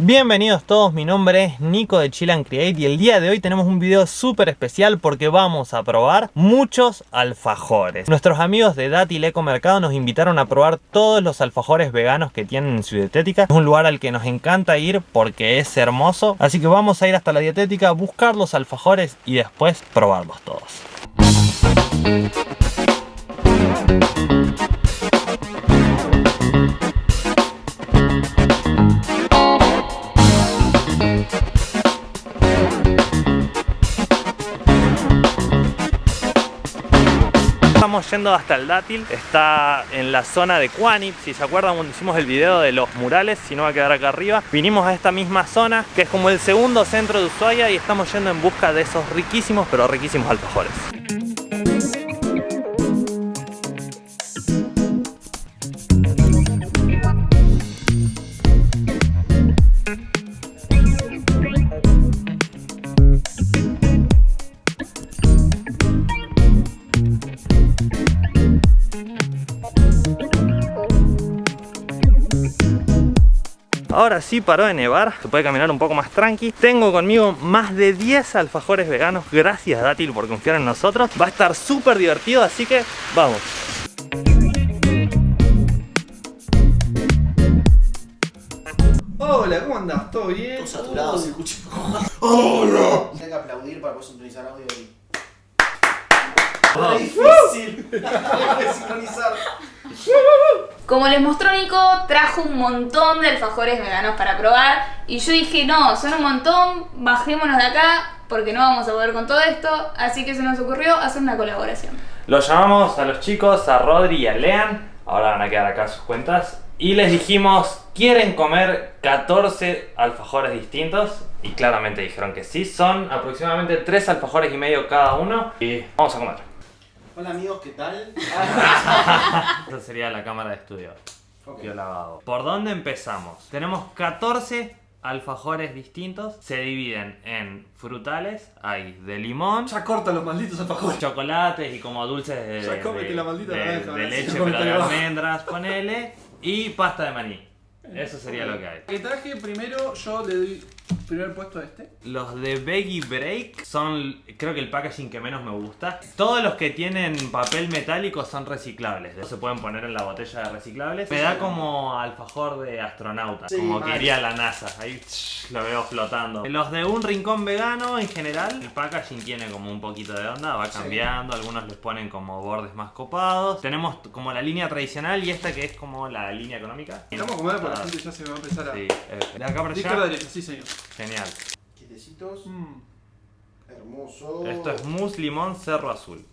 Bienvenidos todos, mi nombre es Nico de Chill and Create y el día de hoy tenemos un video súper especial porque vamos a probar muchos alfajores. Nuestros amigos de Dátil Eco Mercado nos invitaron a probar todos los alfajores veganos que tienen en su dietética. Es un lugar al que nos encanta ir porque es hermoso, así que vamos a ir hasta la dietética, buscar los alfajores y después probarlos todos. Estamos yendo hasta el dátil, está en la zona de Quanip, si se acuerdan cuando hicimos el video de los murales, si no va a quedar acá arriba. Vinimos a esta misma zona, que es como el segundo centro de Ushuaia y estamos yendo en busca de esos riquísimos, pero riquísimos alfajores. Ahora sí paró de nevar, se puede caminar un poco más tranqui. Tengo conmigo más de 10 alfajores veganos. Gracias Dátil por confiar en nosotros. Va a estar súper divertido, así que vamos. Hola, ¿cómo andás? ¿Todo bien? Todo saturado, se escucha. ¡Hola! Tengo que aplaudir para poder sintonizar audio y. Ah. Es difícil. Hay sincronizar. Como les mostró Nico, trajo un montón de alfajores veganos para probar y yo dije, no, son un montón, bajémonos de acá porque no vamos a poder con todo esto, así que se nos ocurrió hacer una colaboración. Los llamamos a los chicos, a Rodri y a Lean. Ahora van a quedar acá sus cuentas. Y les dijimos, ¿quieren comer 14 alfajores distintos? Y claramente dijeron que sí. Son aproximadamente 3 alfajores y medio cada uno. Y vamos a comer. Hola amigos, ¿qué tal? Esta sería la cámara de estudio. Ok. Yo lavado. ¿Por dónde empezamos? Tenemos 14 alfajores distintos. Se dividen en frutales. Hay de limón, Ya corta los malditos alfajores. chocolates y como dulces de, Ya cómete de- la maldita de- naranja, de ¿verdad? leche, pero de almendras, ponele. Y pasta de maní. Eso sería lo que hay. Que traje primero, yo le doy primer puesto este. Los de Veggie Break son, creo que el packaging que menos me gusta. Todos los que tienen papel metálico son reciclables. Se pueden poner en la botella de reciclables. Me da como alfajor de astronauta, Sí, como que mal. iría a la NASA. Ahí tsh, lo veo flotando. Los de un rincón vegano en general, el packaging tiene como un poquito de onda, va Sí. cambiando. Algunos les ponen como bordes más copados. Tenemos como la línea tradicional y esta que es como la línea económica. Vamos a comer porque la Ah, gente ya se va a empezar a. Sí, eh, de acá para De allá. derecha, sí señor. Genial. Quietecitos. Mm. Hermoso. Esto es mousse limón cerro azul.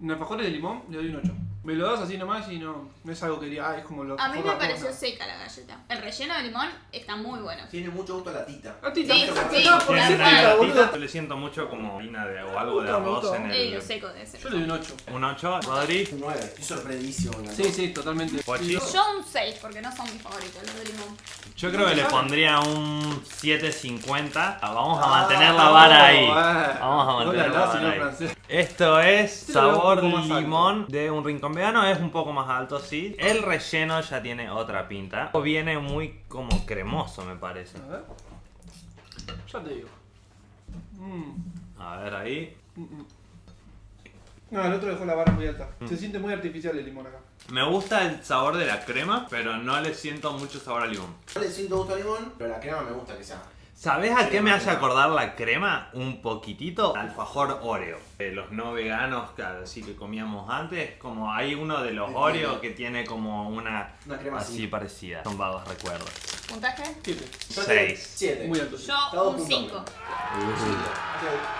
En alfajores de limón le doy un 8. Me lo das así nomás y no, no es algo que diría, ah, es como lo A mí me pareció seca la galleta. El relleno de limón está muy bueno. Tiene mucho gusto a la tita. A ti Sí, sí, No, por sí, ser sí. tita, boludo. le siento mucho como harina de o algo de arroz gusta. en Eh, lo el... seco debe ser. Yo le doy un 8. Un 8, Rodri. Un 9. Estoy con la Sí, sí, totalmente. Pochi. Yo un 6 porque no son mis favoritos los de limón. Yo creo que le pondría un 7.50. Ah, Vamos a Ah, mantener la vara ahí. Ah, Vamos a mantener la vara ahí. Esto es lo veo un sabor poco más alto. limón de un rincón vegano. Es un poco más alto, sí. El relleno ya tiene otra pinta. Viene muy como cremoso, me parece. A ver. Ya te digo. Mm. A ver ahí. Mm, mm. No, el otro dejó la vara muy alta. Mm. Se siente muy artificial el limón acá. Me gusta el sabor de la crema, pero no le siento mucho sabor a limón. No le siento gusto a limón, pero la crema me gusta que sea. ¿Sabes a qué me hace acordar la crema? Un poquitito. Alfajor Oreo. De los no veganos, claro, así que comíamos antes. Como hay uno de los Oreo que tiene como una Una crema así así. parecida. Son vagos recuerdos. ¿Puntaje? Siete. Seis. 7. Muy alto. Yo un 5.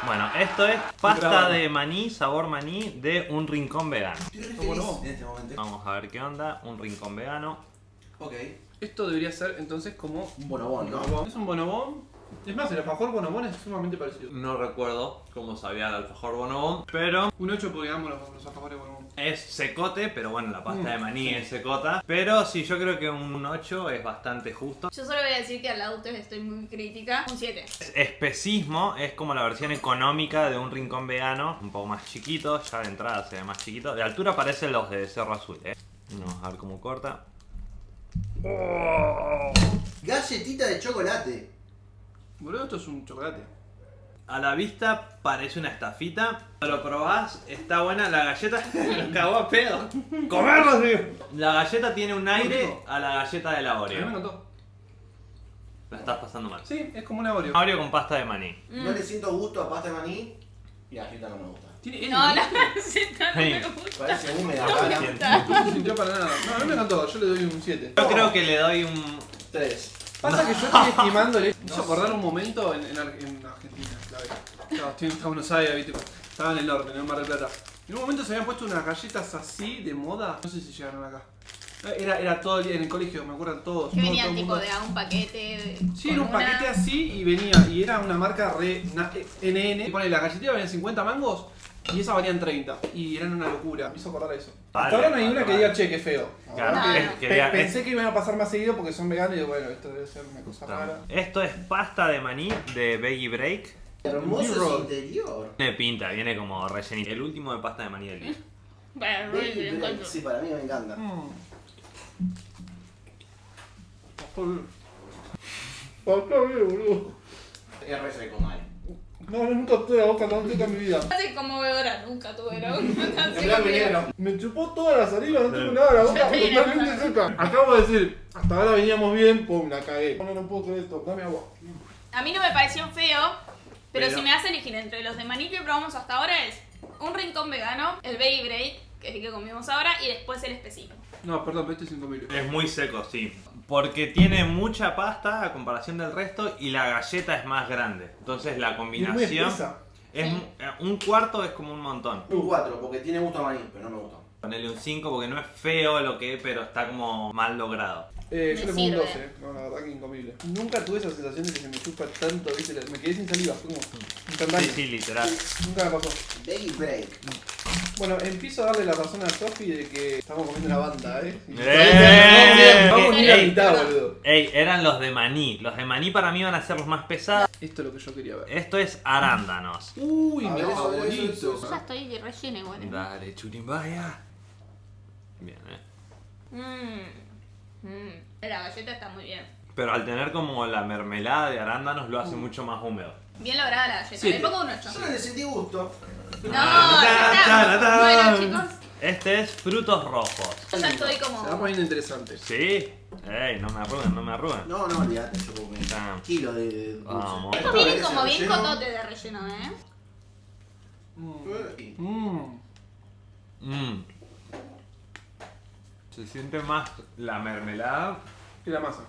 Bueno, esto es pasta de maní, sabor maní de un rincón vegano. Estoy re ¿Cómo feliz no? en este momento. Vamos a ver qué onda. Un rincón vegano. Ok. Esto debería ser entonces como Un bonobón, ¿no? Es un bonobón. Es más, el alfajor bonobón es sumamente parecido. No recuerdo cómo sabía el alfajor bonobón, pero Un 8 porque amo los, los alfajores bonobón. Es secote, pero bueno, la pasta Mm, de maní sí. es secota. Pero sí, yo creo que un 8 es bastante justo. Yo solo voy a decir que al auto estoy muy crítica. Un 7. Especismo es como la versión económica de un rincón vegano, un poco más chiquito, ya de entrada se ve más chiquito. De altura parecen los de Cerro Azul, ¿eh? Vamos a ver cómo corta. Oh, galletita de chocolate. Boludo, esto es un chocolate. A la vista parece una estafita. Lo probás, está buena. La galleta nos cagó a pedo. ¡Comerlo, tío! La galleta tiene un aire a la galleta de la A mí me Oreo. encantó. La estás pasando mal. Sí, es como una Oreo. Oreo con pasta de maní. No le siento gusto a pasta de maní y la galleta no me gusta. Tiene N, No, la receta no me gusta. Parece húmeda. No me gusta. No se sintió para nada. No, a mí me encantó. Yo le doy un 7. Yo creo que le doy un. Tres. Pasa que yo estoy estimándole. Me hizo acordar un momento en, en, Ar- en Argentina, la verdad. Estoy en Buenos Aires, viste. Estaba en el norte, en el Mar del Plata. En un momento se habían puesto unas galletas así de moda. No sé si llegaron acá. Era, era todo el día en el colegio, me acuerdan todos. Que venían tipo mundo. de a un paquete. Sí, era un una- paquete así y venía. Y era una marca re na- NN. Y pone la galletita valían 50 mangos y esa valían 30. Y eran una locura. Me hizo acordar eso. Vale, Hasta ahora no hay vale, una que vale. diga che, qué feo. Claro, No, es- no. Pe- quería- pensé que iban a pasar más seguido porque son veganos y digo, bueno, esto debe ser una cosa rara. Esto es pasta de maní de Veggie Break. Hermoso su interior. Tiene pinta, viene como rellenito. El último de pasta de maní del día. Bueno. Sí, para mí me encanta. Mm. Está bien, boludo. Es re seco mal. No, no, nunca tuve la boca tan seca en mi vida. Así como bebedora, nunca tuve la boca tan seca. Me chupó toda la saliva, no tengo nada, la boca totalmente seca. Acabo de decir, hasta ahora veníamos bien, pum, la cagué. No, no puedo creer esto, dame agua. A mí no me pareció feo, pero, Pero- si me hace elegir entre los de maní que probamos hasta ahora es un rincón vegano, el Baby Break, que es el que comimos ahora, y después el específico. No, perdón, pero este es incomible. Es muy seco, sí. Porque tiene mucha pasta a comparación del resto y la galleta es más grande. Entonces la es combinación es un cuarto es como un montón. Un 4, porque tiene gusto a maní, pero no me gusta. Ponerle un 5 porque no es feo lo que es, pero está como mal logrado. Eh, yo le pongo un sirve. 12, no, la verdad que incomible. Nunca tuve esa sensación de que se me chupa tanto, viste, me quedé sin saliva, fue como. Sí, sí, literal. Nunca me pasó. Baby Break. Bueno, empiezo a darle la razón a Sofi de que estamos comiendo una banda, eh. ¡Eh! Vamos ni a la mitad, boludo. Ey, eran los de maní. Los de maní para mí van a ser los más pesados. Esto es lo que yo quería ver. Esto es arándanos. Uy, A eso, eso, favorito. eso, Ya estoy rellena igual. ¿eh? Dale, churimbaya. Bien, eh. Mmm. Mmm. La galleta está muy bien. Pero al tener como la mermelada de arándanos lo hace mucho más húmedo. Bien lograda la galleta. Siete. Le pongo un 8. Yo no le sentí gusto. No, Ta, ya ta, está. ta. Bueno, chicos, Este es frutos rojos. yo ya estoy Se va como. poniendo interesante. ¿Sí? Ey, no me arruguen, no me arruguen. No, no, olvídate, yo como Ah. de de dulce. Vamos. Estos vienen como bien cotote de relleno, ¿eh? Mm. Mm. Mm. Mmm. Se siente más la mermelada. Y la masa.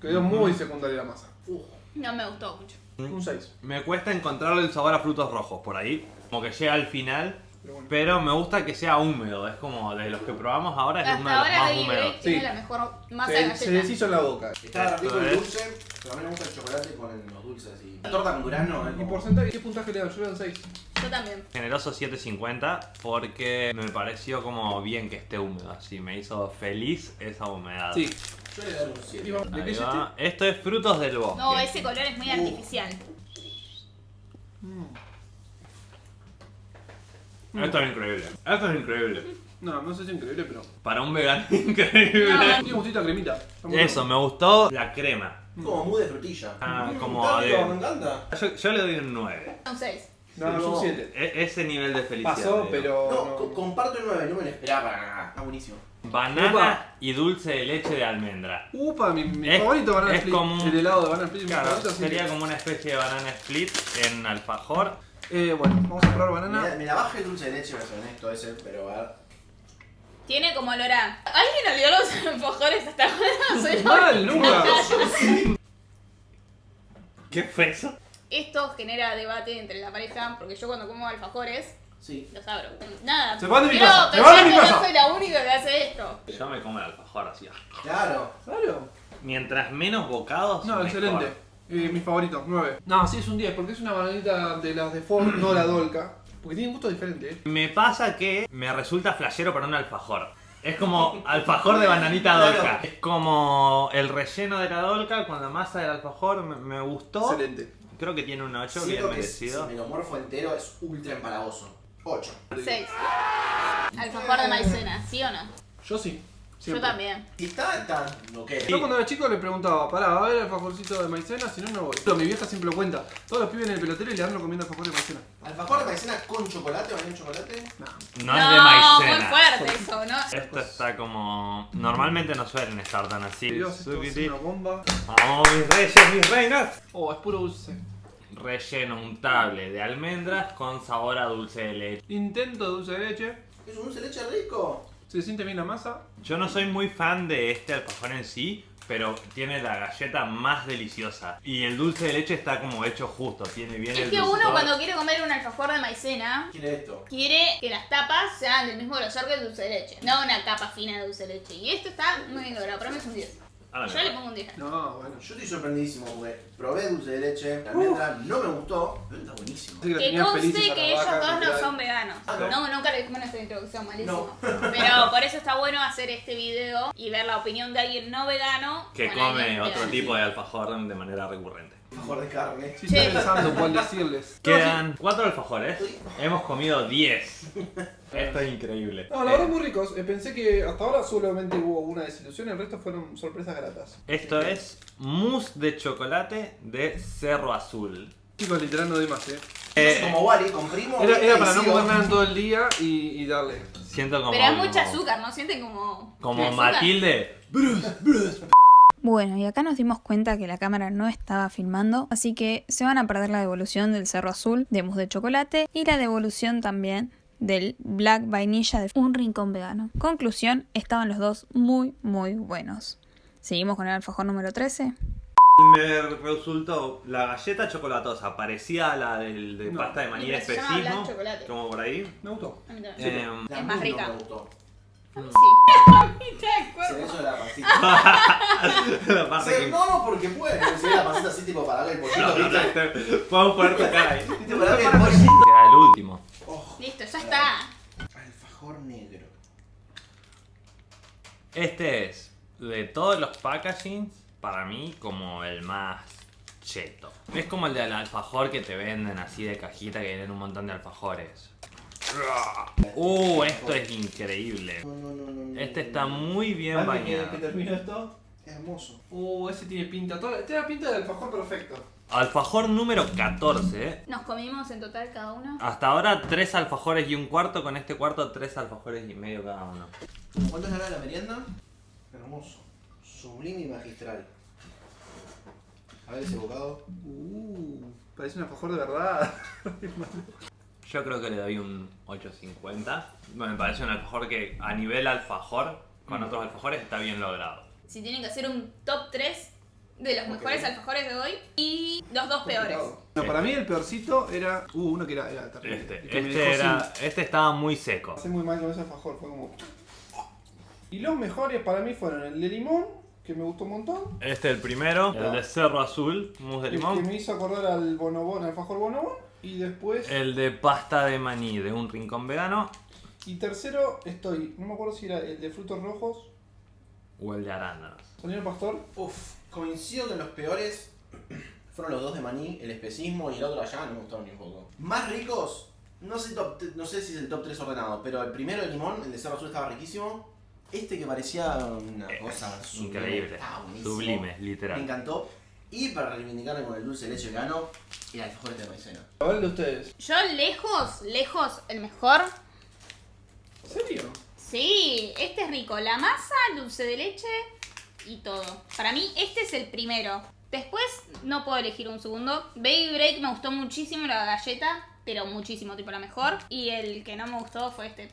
Quedó muy secundaria la masa. Uf. No me gustó mucho. Un 6. Me cuesta encontrarle el sabor a frutos rojos por ahí. Como que llega al final. Pero bueno. Pero me gusta que sea húmedo. Es como de los que probamos ahora es uno de Hasta los ahora más Baby húmedos. Break tiene Sí. la mejor masa de Se, se galleta. deshizo en la boca. Está rico el dulce, pero a mí me gusta el chocolate con los dulces y. La torta con durazno es ¿Y porcentaje? ¿Qué puntaje le dan? Yo le doy 6. Yo también. Generoso 750 porque me pareció como bien que esté húmedo. Así me hizo feliz esa humedad. Sí. Yo le doy un 7. ¿Y vamos- ¿De qué Ahí es va. Esto es frutos del bosque. No, ese color es muy Uh. artificial. Esto es increíble. Esto es increíble. No, no sé si es increíble, pero. Para un vegano increíble. No. Tiene gustito a cremita. Está muy Eso, me gustó la crema. Como mousse de frutilla. Ah, Mm, como está rico, de- me encanta. Yo, yo le doy un 9. Un 6. No, es un 7. E- ese nivel de felicidad. Pasó, digo. pero. No, no. co- comparto el 9, no me lo esperaba para nada. Está buenísimo. Banana Upa. y dulce de leche de almendra. Upa, mi, mi Es- favorito banana es split. como un- El helado de banana split. Claro, favorito, sería que- como una especie de banana split en alfajor. Eh, bueno, vamos a probar banana. me la baja el dulce de leche, voy a ser honesto ese, pero a ver. Tiene como olor a. ¿Alguien olió los alfajores hasta ahora? Soy yo. Mal, nunca. ¿Qué fue eso? Esto genera debate entre la pareja, porque yo cuando como alfajores, Sí. los abro. Nada. Se van de mi quiero casa, se pensar van de mi que casa. No soy la única que hace esto. Yo me como el alfajor así. Claro. Claro. Mientras menos bocados. No, mejor. excelente. Eh, mi favorito, 9. No, sí es un 10, porque es una bananita de las de Ford, no la Dolca. Porque tiene un gusto diferente, eh. Me pasa que me resulta flashero para un alfajor. Es como alfajor de bananita Claro. dolca. Es como el relleno de la dolca con la masa del alfajor. Me, me gustó. Excelente. Creo que tiene un 8, bien que si merecido. me lo morfo entero es ultra empalagoso. 8. 6. Alfajor de maicena, ¿sí o no? Yo sí. Yo también. Si está, está. Ok. Yo cuando era chico le preguntaba, pará, ¿va a haber alfajorcito de maicena? Si no, no voy. Pero mi vieja siempre lo cuenta. Todos los pibes en el pelotero y le andan comiendo alfajor de maicena. ¿Alfajor de maicena con chocolate o en chocolate? No. No, es de maicena. muy fuerte eso, ¿no? Esto está como... Normalmente no suelen estar tan así. Dios, esto es una bomba. Vamos, mis reyes, mis reinas. Oh, es puro dulce. Relleno untable de almendras con sabor a dulce de leche. Intento dulce de leche. ¿Es un dulce de leche rico? Se siente bien la masa. Yo no soy muy fan de este alfajor en sí, pero tiene la galleta más deliciosa. Y el dulce de leche está como hecho justo, tiene bien Es el que uno dulzor. cuando quiere comer un alfajor de maicena, ¿Quién es esto? quiere que las tapas sean del mismo grosor que el dulce de leche. No una capa fina de dulce de leche. Y esto está muy bien logrado. Para mí es un 10. Yo no. le pongo un 10. No, bueno. Yo estoy sorprendidísimo porque probé dulce de leche, la almendra no me gustó, pero está buenísimo. Que Que conste que ellos vaca, dos no son veganos. Ah, ¿no? No, nunca le dijimos nuestra introducción, malísimo. No. Pero por eso está bueno hacer este video y ver la opinión de alguien no vegano. Que come otro vegano. tipo de alfajor de manera recurrente. Alfajor de carne. Sí, Sí. estoy pensando cuál decirles. Quedan cuatro alfajores. Hemos comido 10. Esto es increíble. No, la verdad muy ricos. Eh, pensé que hasta ahora solamente hubo una desilusión, el resto fueron sorpresas gratas. Esto es mousse de chocolate de Cerro Azul. Chicos, literal no doy más, eh. Eh, como Wally, comprimo. Era, era para no comer nada todo el día y, y darle. siento como... Pero es mucha azúcar, ¿no? Sienten como. Como. Matilde. Bueno, y acá nos dimos cuenta que la cámara no estaba filmando, así que se van a perder la devolución del Cerro Azul de mousse de chocolate y la devolución también del Black Vainilla de un rincón vegano. Conclusión, estaban los dos muy, muy buenos. Seguimos con el alfajor número 13. Me resultó la galleta chocolatosa parecida a la del de No. pasta de maní de. Como por ahí. Me gustó. Eh, Es más rica. No me gustó. Sí. A mí te Se eso de la pancita. la que... no, no, porque puede. ve la pancita así tipo para darle el pollito, No, no, poner tu cara ahí. ¿Viste? Para darle el pollito. Queda el último. Oh, Listo, ya está. alfajor negro. Este es, de todos los packagings, para mí como el más cheto. Es como el del alfajor que te venden así de cajita que vienen un montón de alfajores. Uh, esto es increíble. No, no, no, no, no. Este está muy bien bañado. que termine esto, hermoso. Uh, ese tiene pinta. Toda, tiene la pinta del alfajor perfecto. Alfajor número 14. ¿eh? Nos comimos en total cada uno. Hasta ahora tres alfajores y un cuarto, con este cuarto tres alfajores y medio cada uno. ¿Cuánto es la hora de la merienda? Hermoso. Sublime y magistral. A ver ese bocado. Uh, parece un alfajor de verdad. Yo creo que le doy un 8.50. Me parece un alfajor que a nivel alfajor, con otros alfajores, está bien logrado. Si tienen que hacer un top 3 de los mejores alfajores de hoy y los dos peores. No, para mí el peorcito era. Uh, uno que era, era terrible. Este, este, era, sin- este estaba muy seco. Pasé muy mal con ese alfajor, fue como. Y los mejores para mí fueron el de limón, que me gustó un montón. Este el primero, el de Cerro Azul, mousse de El que limón. me hizo acordar al bonobón, al alfajor bonobón. Y después. El de pasta de maní de un rincón vegano. Y tercero, estoy. No me acuerdo si era el de frutos rojos. O el de arándanos. Señor Pastor. Uf, coincido que los peores fueron los dos de maní, el especismo y el otro allá, no me gustaron ni un poco. Más ricos, no sé, top no sé si es el top 3 ordenado, pero el primero de limón, el de Cerro Azul estaba riquísimo. Este que parecía una cosa sublime, Increíble. Sublime, Me literal. encantó. Y para reivindicarme con el dulce de leche vegano, el alfajor de maicena. El de ustedes. Yo lejos, lejos, el mejor. ¿En serio? Sí, este es rico. La masa, el dulce de leche y todo. Para mí este es el primero. Después no puedo elegir un segundo. Baby Break me gustó muchísimo la galleta, pero muchísimo, tipo la mejor. Y el que no me gustó fue este.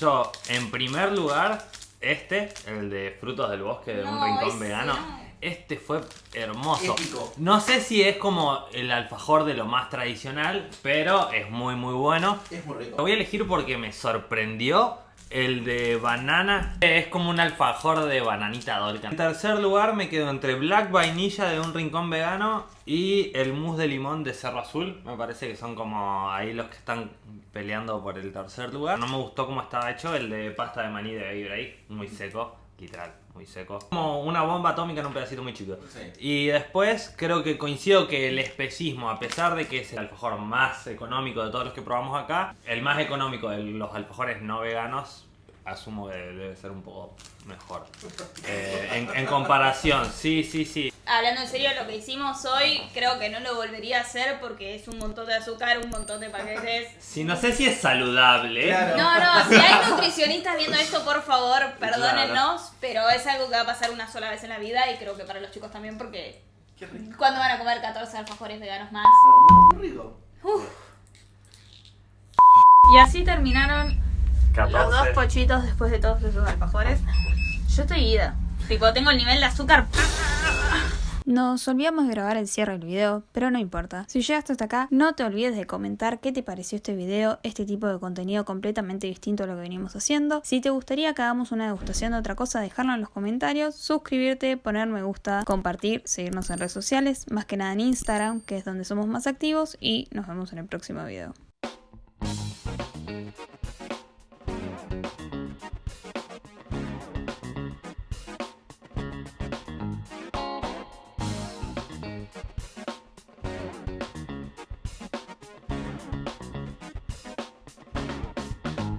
Yo, en primer lugar, este, el de frutos del bosque de un rincón vegano. no. Este fue hermoso. Épico. No sé si es como el alfajor de lo más tradicional, pero es muy muy bueno. Es muy Lo rico. voy a elegir porque me sorprendió el de banana. Es como un alfajor de bananita dolca. En tercer lugar me quedo entre Black Vainilla de un rincón vegano y el mousse de limón de Cerro Azul. Me parece que son como ahí los que están peleando por el tercer lugar. No me gustó cómo estaba hecho el de pasta de maní de Break. Muy seco, literal, muy seco. Como una bomba atómica en un pedacito muy chico. Sí. Y después creo que coincido que el especismo, a pesar de que es el alfajor más económico de todos los que probamos acá, el más económico de los alfajores no veganos, asumo que debe ser un poco mejor. Eh, en, en comparación, sí, sí, sí. Hablando en serio, lo que hicimos hoy creo que no lo volvería a hacer porque es un montón de azúcar, un montón de paquetes. Sí, no sé si es saludable. Claro. No, no, si hay nutricionistas viendo esto, por favor, perdónennos, pero es algo que va a pasar una sola vez en la vida y creo que para los chicos también porque Qué rico. ¿cuándo van a comer 14 alfajores veganos más? Muy rico. Y así terminaron los dos 14. pochitos después de todos esos alfajores. Yo estoy ida. Tipo, tengo el nivel de azúcar. Nos olvidamos de grabar el cierre del video, pero no importa. Si llegaste hasta acá, no te olvides de comentar qué te pareció este video, este tipo de contenido completamente distinto a lo que venimos haciendo. Si te gustaría que hagamos una degustación de otra cosa, dejarlo en los comentarios, suscribirte, poner me gusta, compartir, seguirnos en redes sociales, más que nada en Instagram, que es donde somos más activos, y nos vemos en el próximo video.